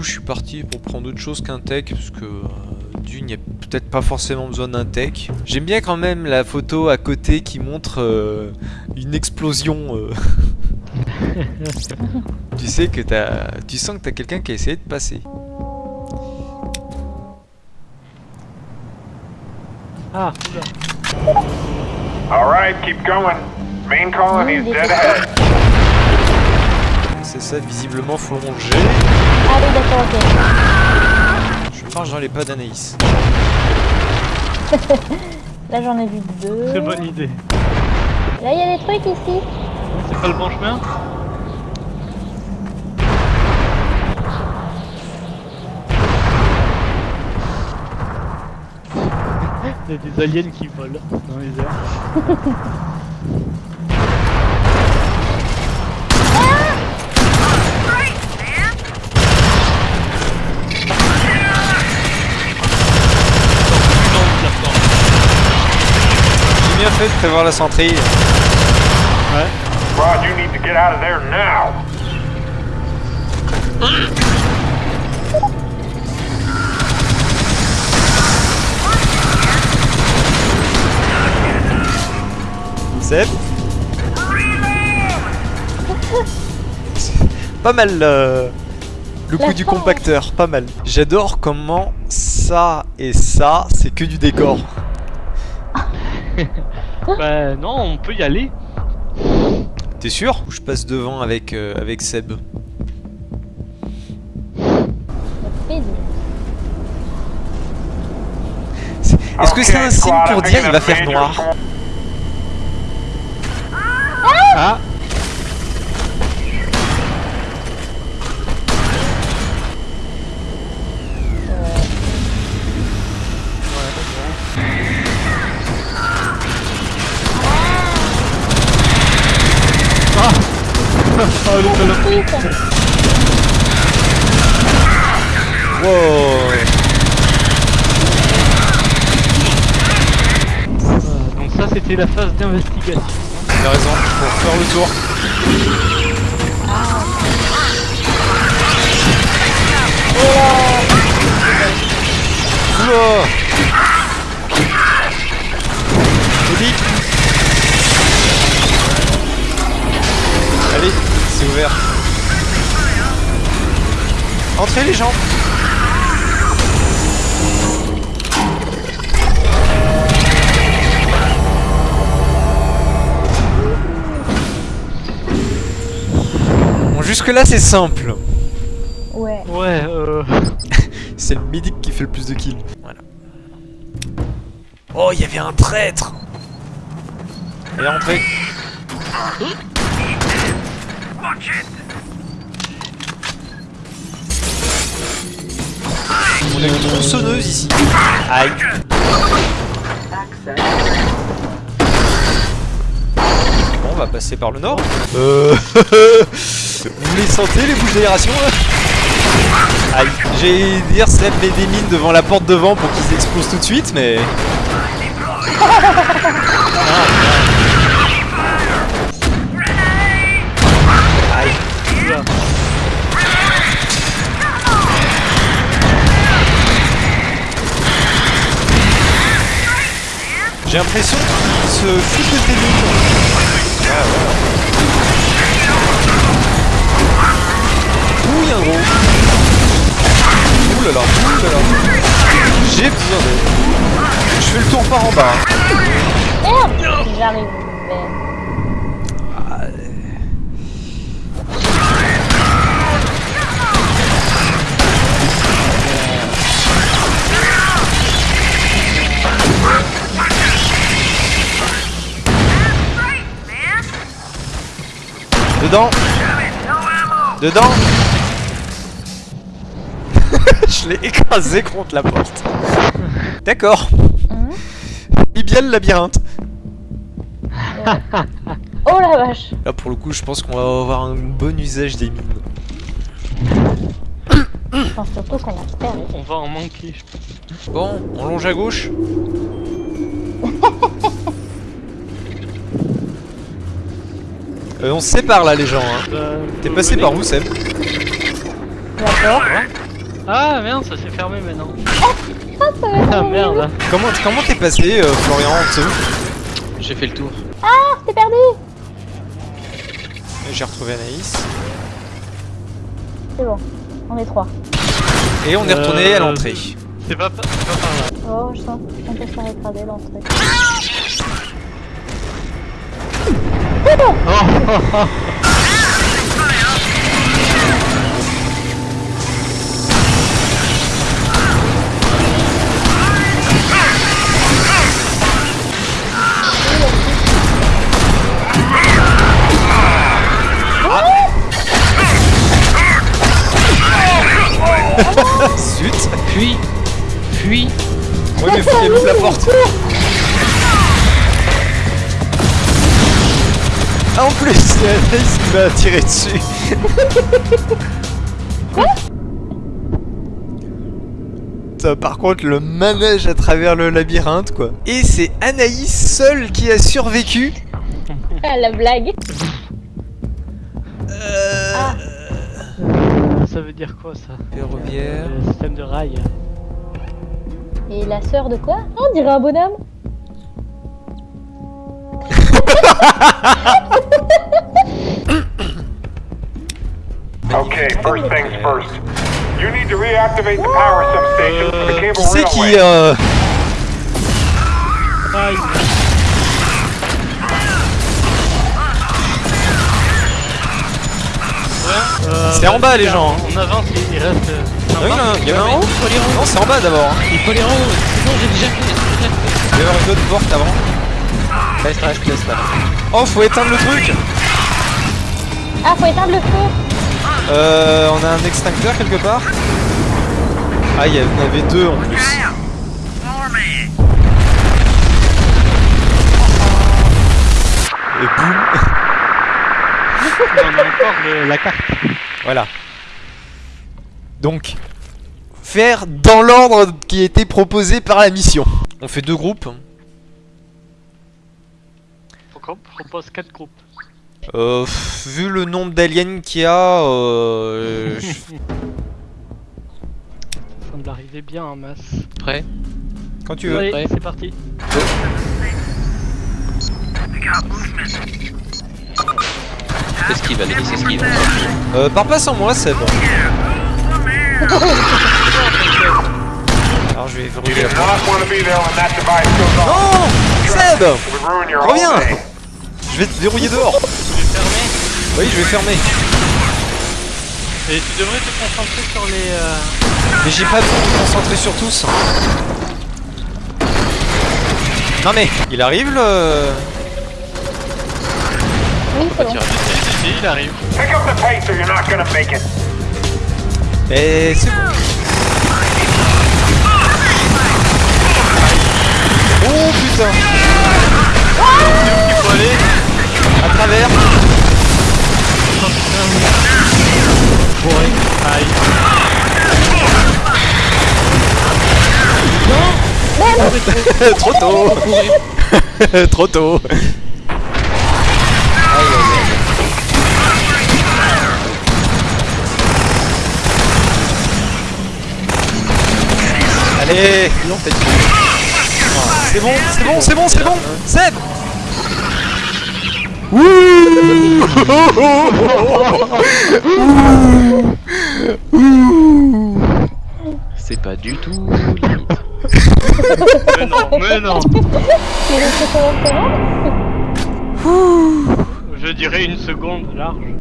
coup, je suis parti pour prendre autre chose qu'un tech, parce que euh, d'une, il n'y a peut-être pas forcément besoin d'un tech. J'aime bien quand même la photo à côté qui montre euh, une explosion. euh. tu sais que t'as, tu sens que t'as quelqu'un qui a essayé de passer. Ah. All right, keep going. Main colony is dead ahead. C'est ça, visiblement, faut longer. Ah oui, d'accord, ok. Je marche dans les pas d'Anaïs. Là, j'en ai vu deux. Très bonne idée. Là, il y a des trucs ici. C'est pas le bon chemin Il y a des aliens qui volent dans les airs. J'ai bien fait de prévoir la centrille. Ouais. Rod, you need to get out of there now. Seb Pas mal euh, le coup du compacteur, pas mal. J'adore comment ça et ça, c'est que du décor. Bah non, on peut y aller. T'es sûr Ou je passe devant avec, euh, avec Seb? Est-ce que c'est un signe pour dire il va faire noir? call. Ah Wow Ah, Donc ça c'était la phase d'investigation. T'as raison, faut faire le tour. Eddie Entrez les gens Bon, jusque là c'est simple. Ouais. Ouais, euh... C'est le médic qui fait le plus de kills. Voilà. Oh, il y avait un traître Allez, rentrez On a une tronçonneuse ici. Aïe. Bon, on va passer par le nord. Euh... Vous les sentez les bouches d'aération là? Aïe, j'ai dire Seb met des mines devant la porte devant pour qu'ils explosent tout de suite, mais... Aïe. J'ai l'impression qu'ils se foutent de tes. Ah, voilà. Ouh, un gros. Ouh là. J'ai besoin d'aide. Je fais le tour par en bas. hein. J'arrive. Dedans Dedans Je l'ai écrasé contre la porte. D'accord. Il bien le labyrinthe. Oh la vache Là pour le coup je pense qu'on va avoir un bon usage des mines. Je pense surtout qu'on a perdu. On va en manquer. Bon, on longe à gauche. Euh, on se sépare là les gens hein. Euh, T'es passé par où Seb? D'accord. Ah merde, ça s'est fermé maintenant. ça va Ah merde. Comment comment t'es passé, euh, Florian, en dessous? J'ai fait le tour. Ah, t'es perdu J'ai retrouvé Anaïs. C'est bon, on est trois. Et on est retourné Euh, à l'entrée. C'est pas, pas, par là. Oh, je sens qu'on peut se faire écraser l'entrée. Oh, Zut Fuis Fuis Ouais mais faut la porte en plus c'est Anaïs qui m'a tiré dessus. Putain, Par contre le manège à travers le labyrinthe quoi. Et c'est Anaïs seule qui a survécu. Ah, la blague. Euh... Ah. ça veut dire quoi ça? Ferroviaire. Le système de rail. Et la sœur de quoi? On dirait un bonhomme Okay, first things first. You need to reactivate the power substation for the cable c'est qui euh... C'est en bas, les gens, hein. On avance, il il reste. euh, Ah oui, il y en a un en haut Il faut aller en haut Non c'est en bas d'abord hein. Il faut aller en haut bon, j'ai déjà fait. Il y avoir une autre porte avant Reste, reste, laisse là. Oh faut éteindre le truc Ah, faut éteindre le feu Euh, on a un extincteur quelque part Ah, il y en avait deux en plus. Et boum on a encore le- la carte. Voilà. Donc, faire dans l'ordre qui a été proposé par la mission. On fait deux groupes. Propose 4 groupes. Euh, vu le nombre d'aliens qu'il y a, euh, je- Ça semble arriver bien en masse. Prêt quand tu veux. Allez, Ouais. c'est parti. Esquive, allez, esquive. Euh, pars pas sans moi, Seb. Alors je vais do la. Non Seb Reviens. Je vais te verrouiller dehors Tu veux fermer Oui, je vais fermer. Et tu devrais te concentrer sur les. euh, Mais j'ai pas le temps de me concentrer sur tous. Non mais, il arrive le... Oui, c'est bon. Si, si, il arrive. Pick up the pace or you're not gonna make it. Mais c'est bon. Oh putain Il faut aller. À travers. Aïe. Trop tôt. Trop tôt. Allez Non, faites C'est bon, c'est bon, c'est bon, c'est bon. Seb C'est pas du tout limite. Mais non, mais non. Je dirais une seconde large.